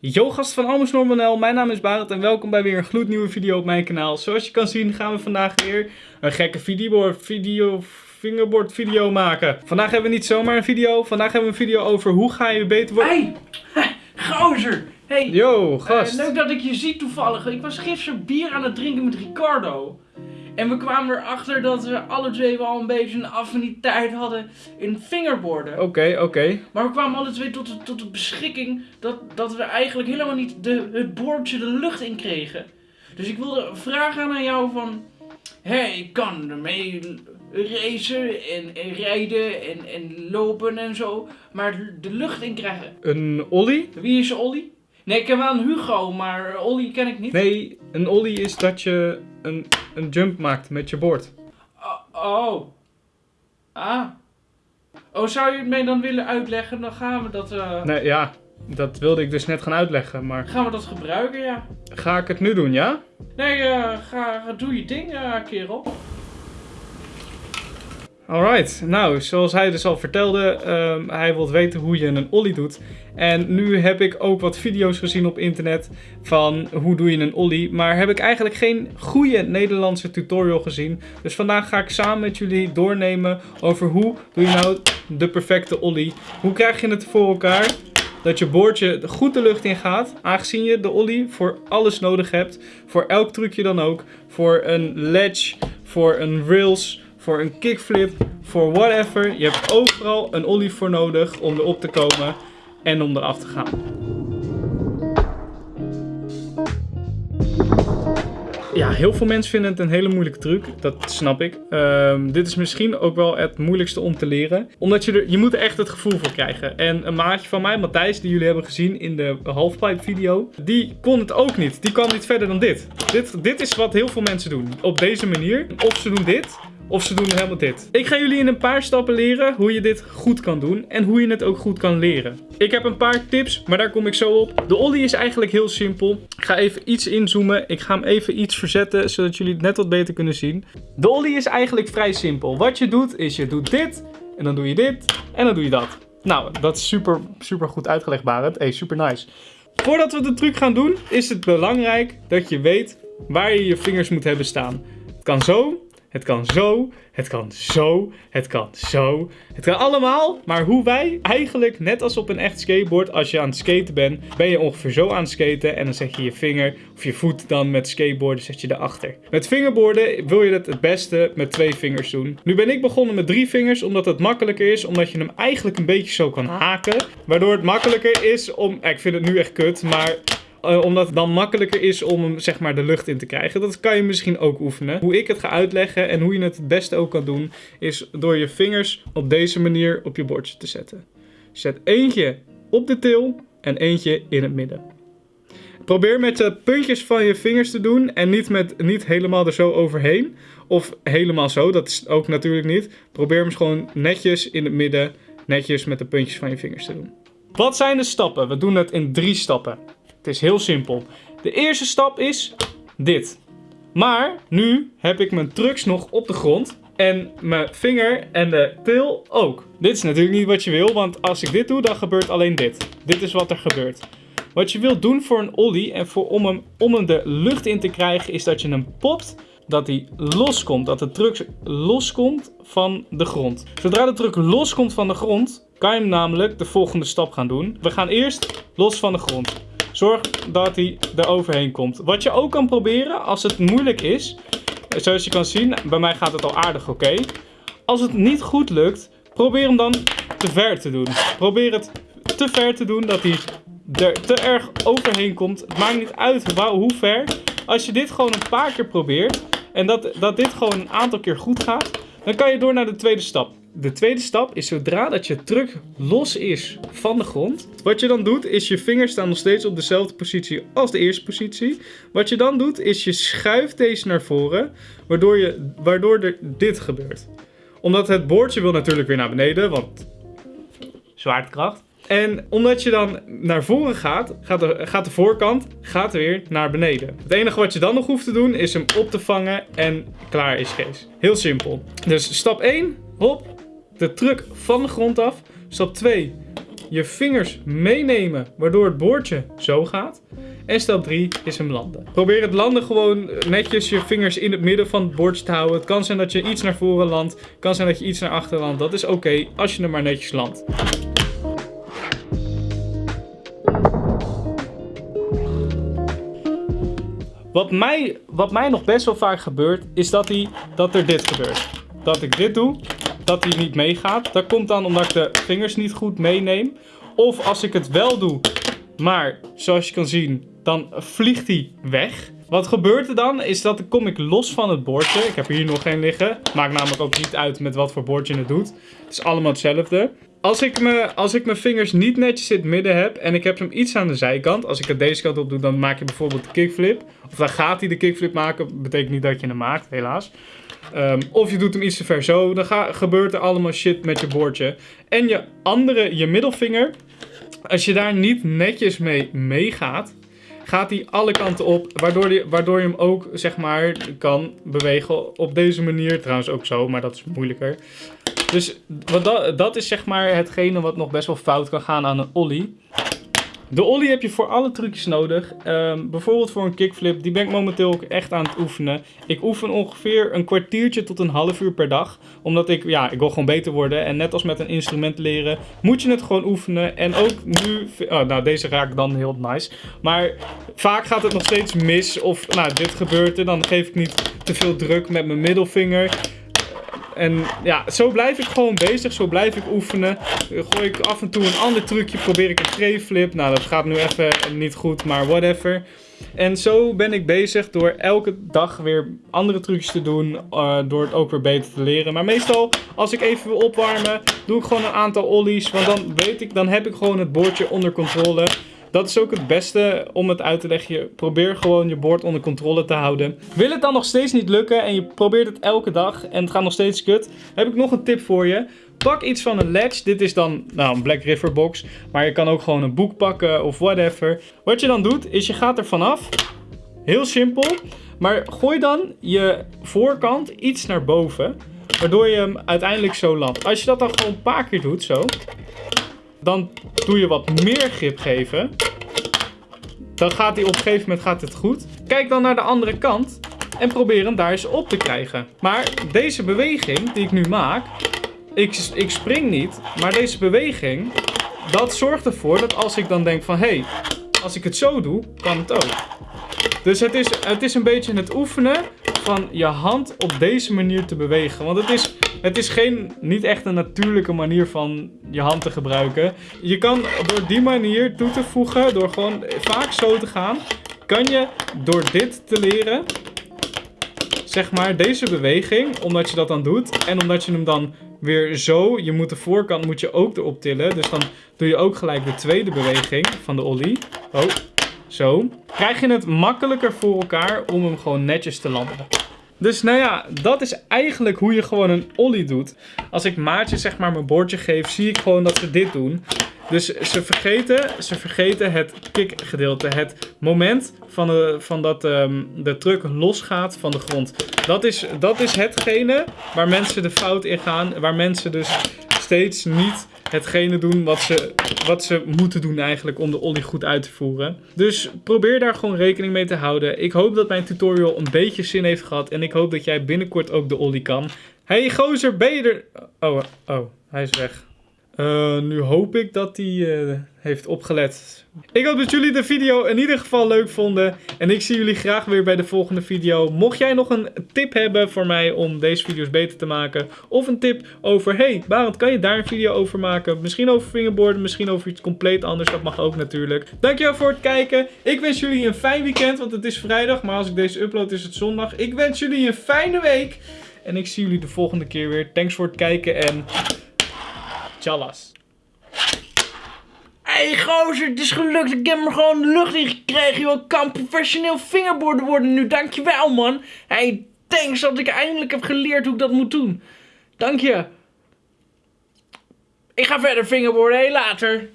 Yo gast van Almus Normanel, mijn naam is Barend en welkom bij weer een gloednieuwe video op mijn kanaal. Zoals je kan zien gaan we vandaag weer een gekke videoboard video, fingerboard video maken. Vandaag hebben we niet zomaar een video, vandaag hebben we een video over hoe ga je beter worden... Hey, gozer! Hey, Yo eh, gast! leuk dat ik je zie toevallig. Ik was gisteren bier aan het drinken met Ricardo. En we kwamen erachter dat we alle twee wel een beetje een affiniteit hadden in fingerboarden. Oké, oké. Maar we kwamen alle twee tot de, tot de beschikking dat, dat we eigenlijk helemaal niet de, het boordje de lucht in kregen. Dus ik wilde vragen aan jou van... Hé, ik kan ermee racen en, en rijden en, en lopen en zo. Maar de lucht in krijgen. Een ollie? Wie is Olly? Nee, ik heb wel een Hugo, maar Olly ken ik niet. Nee, een ollie is dat je een, een jump maakt met je board. Oh. oh. Ah. Oh, zou je het mij dan willen uitleggen? Dan gaan we dat, eh, Nee, ja, dat wilde ik dus net gaan uitleggen, maar gaan we dat gebruiken, ja. ga ik het nu doen, ja? Nee, eh, ga, doe je ding, eh, kerel. Alright, nou, zoals hij dus al vertelde, ehm, hij wil weten hoe je een ollie doet. En nu heb ik ook wat video's gezien op internet van hoe doe je een ollie. Maar heb ik eigenlijk geen goede Nederlandse tutorial gezien. Dus vandaag ga ik samen met jullie doornemen over hoe doe je nou de perfecte ollie. Hoe krijg je het voor elkaar dat je boordje goed de lucht in gaat. Aangezien je de ollie voor alles nodig hebt. Voor elk trucje dan ook. Voor een ledge, voor een rails, voor een kickflip, voor whatever. Je hebt overal een ollie voor nodig om erop te komen en om eraf te gaan. Ja, heel veel mensen vinden het een hele moeilijke truc. Dat snap ik. Ehm, dit is misschien ook wel het moeilijkste om te leren. Omdat je er, je moet echt het gevoel voor krijgen. En een maatje van mij, Matthijs, die jullie hebben gezien in de halfpipe video. Die kon het ook niet. Die kwam niet verder dan dit. Dit, dit is wat heel veel mensen doen. Op deze manier. Of ze doen dit. Of ze doen helemaal dit. Ik ga jullie in een paar stappen leren hoe je dit goed kan doen. En hoe je het ook goed kan leren. Ik heb een paar tips, maar daar kom ik zo op. De ollie is eigenlijk heel simpel. Ik ga even iets inzoomen. Ik ga hem even iets verzetten, zodat jullie het net wat beter kunnen zien. De ollie is eigenlijk vrij simpel. Wat je doet, is je doet dit. En dan doe je dit. En dan doe je dat. Nou, dat is super, super goed uitgelegd, Barend. Hey, super nice. Voordat we de truc gaan doen, is het belangrijk dat je weet waar je je vingers moet hebben staan. Het kan zo, het kan zo, het kan zo, het kan zo. Het kan allemaal, maar hoe wij eigenlijk, net als op een echt skateboard, als je aan het skaten bent, ben je ongeveer zo aan het skaten en dan zet je je vinger of je voet dan met skateboarden zet je erachter. Met fingerboarden wil je het het beste met twee vingers doen. Nu ben ik begonnen met drie vingers, omdat het makkelijker is, omdat je hem eigenlijk een beetje zo kan haken. Waardoor het makkelijker is om, ik vind het nu echt kut, maar eh, omdat het dan makkelijker is om hem zeg maar de lucht in te krijgen. Dat kan je misschien ook oefenen. Hoe ik het ga uitleggen en hoe je het het beste ook kan doen, is door je vingers op deze manier op je bordje te zetten. Zet eentje op de til en eentje in het midden. Probeer met de puntjes van je vingers te doen en niet, met, niet helemaal er zo overheen. Of helemaal zo, dat is ook natuurlijk niet. Probeer hem gewoon netjes in het midden, netjes met de puntjes van je vingers te doen. Wat zijn de stappen? We doen het in drie stappen. Het is heel simpel. De eerste stap is dit. Maar nu heb ik mijn trucks nog op de grond. En mijn vinger en de til ook. Dit is natuurlijk niet wat je wil, want als ik dit doe, dan gebeurt alleen dit. Dit is wat er gebeurt. Wat je wilt doen voor een ollie en voor, om, hem, om de lucht in te krijgen, is dat je hem popt. Dat hij loskomt, dat de truck loskomt van de grond. Zodra de truck loskomt van de grond, kan je hem namelijk de volgende stap gaan doen. We gaan eerst los van de grond. Zorg dat hij er overheen komt. Wat je ook kan proberen als het moeilijk is. Zoals je kan zien, bij mij gaat het al aardig oké. Als het niet goed lukt, probeer hem dan te ver te doen. Probeer het te ver te doen dat hij er te erg overheen komt. Het maakt niet uit hoe ver. Als je dit gewoon een paar keer probeert en dat, dat dit gewoon een aantal keer goed gaat, dan kan je door naar de tweede stap. De tweede stap is zodra dat je truck los is van de grond. Wat je dan doet is je vingers staan nog steeds op dezelfde positie als de eerste positie. Wat je dan doet is je schuift deze naar voren, waardoor, je, waardoor er dit gebeurt. Omdat het boordje wil natuurlijk weer naar beneden, want zwaartekracht. En omdat je dan naar voren gaat, gaat de, gaat de voorkant gaat weer naar beneden. Het enige wat je dan nog hoeft te doen is hem op te vangen en klaar is Kees. Heel simpel. Dus stap 1, hop, de truck van de grond af. Stap 2, je vingers meenemen, waardoor het boordje zo gaat. En stap 3 is hem landen. Probeer het landen gewoon netjes je vingers in het midden van het bordje te houden. Het kan zijn dat je iets naar voren landt. Het kan zijn dat je iets naar achteren landt. Dat is oké als je er maar netjes landt. Wat mij, wat mij nog best wel vaak gebeurt, is dat, hij, dat er dit gebeurt. Dat ik dit doe, dat hij niet meegaat. Dat komt dan omdat ik de vingers niet goed meeneem. Of als ik het wel doe, maar zoals je kan zien, dan vliegt hij weg. Wat gebeurt er dan, is dat kom ik los van het bordje. Ik heb hier nog geen liggen. Maakt namelijk ook niet uit met wat voor bordje het doet. Het is allemaal hetzelfde. Als ik, me, als ik mijn vingers niet netjes in het midden heb en ik heb hem iets aan de zijkant. Als ik het deze kant op doe, dan maak je bijvoorbeeld de kickflip. Of dan gaat hij de kickflip maken. Betekent niet dat je hem maakt, helaas. Um, of je doet hem iets te ver zo. Dan gebeurt er allemaal shit met je bordje. En je andere, je middelvinger. Als je daar niet netjes mee meegaat, gaat hij alle kanten op. Waardoor, die, waardoor je hem ook, zeg maar, kan bewegen op deze manier. Trouwens ook zo, maar dat is moeilijker. Dus wat dat, dat is zeg maar hetgene wat nog best wel fout kan gaan aan een ollie. De ollie heb je voor alle trucjes nodig. Um, bijvoorbeeld voor een kickflip. Die ben ik momenteel ook echt aan het oefenen. Ik oefen ongeveer een kwartiertje tot een half uur per dag. Omdat ik, ja, ik wil gewoon beter worden. En net als met een instrument leren, moet je het gewoon oefenen. En ook nu, oh, nou deze raak dan heel nice. Maar vaak gaat het nog steeds mis. Of, nou dit gebeurt er. Dan geef ik niet te veel druk met mijn middelvinger. En ja, zo blijf ik gewoon bezig. Zo blijf ik oefenen. Gooi ik af en toe een ander trucje. Probeer ik een trayflip. Nou, dat gaat nu even niet goed, maar whatever. En zo ben ik bezig door elke dag weer andere trucjes te doen. Uh, door het ook weer beter te leren. Maar meestal, als ik even wil opwarmen, doe ik gewoon een aantal ollies. Want dan weet ik, dan heb ik gewoon het boordje onder controle. Dat is ook het beste om het uit te leggen. probeer gewoon je boord onder controle te houden. Wil het dan nog steeds niet lukken en je probeert het elke dag en het gaat nog steeds kut, heb ik nog een tip voor je. Pak iets van een ledge. Dit is dan nou, een Black River box. Maar je kan ook gewoon een boek pakken of whatever. Wat je dan doet, is je gaat er vanaf. Heel simpel. Maar gooi dan je voorkant iets naar boven. Waardoor je hem uiteindelijk zo landt. Als je dat dan gewoon een paar keer doet, zo. Dan doe je wat meer grip geven. Dan gaat hij op een gegeven moment gaat het goed. Kijk dan naar de andere kant. En probeer hem daar eens op te krijgen. Maar deze beweging die ik nu maak. Ik, ik spring niet. Maar deze beweging. Dat zorgt ervoor dat als ik dan denk van... Hé, hey, als ik het zo doe, kan het ook. Dus het is, het is een beetje het oefenen van je hand op deze manier te bewegen. Want het is, het is geen, niet echt een natuurlijke manier van je hand te gebruiken. Je kan door die manier toe te voegen, door gewoon vaak zo te gaan, kan je door dit te leren, zeg maar deze beweging, omdat je dat dan doet en omdat je hem dan weer zo, je moet de voorkant moet je ook erop tillen. Dus dan doe je ook gelijk de tweede beweging van de ollie. Oh, zo. Krijg je het makkelijker voor elkaar om hem gewoon netjes te landen. Dus nou ja, dat is eigenlijk hoe je gewoon een ollie doet. Als ik maatje zeg maar mijn bordje geef, zie ik gewoon dat ze dit doen. Dus ze vergeten, ze vergeten het kickgedeelte. Het moment van, van dat um, de truck losgaat van de grond. Dat is, dat is hetgene waar mensen de fout in gaan. Waar mensen dus steeds niet hetgene doen wat ze, wat ze moeten doen eigenlijk om de ollie goed uit te voeren. Dus probeer daar gewoon rekening mee te houden. Ik hoop dat mijn tutorial een beetje zin heeft gehad. En ik hoop dat jij binnenkort ook de ollie kan. Hey gozer, ben je er... Oh, oh, hij is weg. Uh, nu hoop ik dat hij uh, heeft opgelet. Ik hoop dat jullie de video in ieder geval leuk vonden. En ik zie jullie graag weer bij de volgende video. Mocht jij nog een tip hebben voor mij om deze video's beter te maken. Of een tip over, hey Barend, kan je daar een video over maken? Misschien over fingerboarden, misschien over iets compleet anders. Dat mag ook natuurlijk. Dankjewel voor het kijken. Ik wens jullie een fijn weekend, want het is vrijdag. Maar als ik deze upload is het zondag. Ik wens jullie een fijne week. En ik zie jullie de volgende keer weer. Thanks voor het kijken en... Hé hey, gozer, het is gelukt. Ik heb hem gewoon de lucht in gekregen. Ik kan professioneel fingerboarden worden nu. Dankjewel man. Hey, thanks dat ik eindelijk heb geleerd hoe ik dat moet doen. Dank je. Ik ga verder hey, later.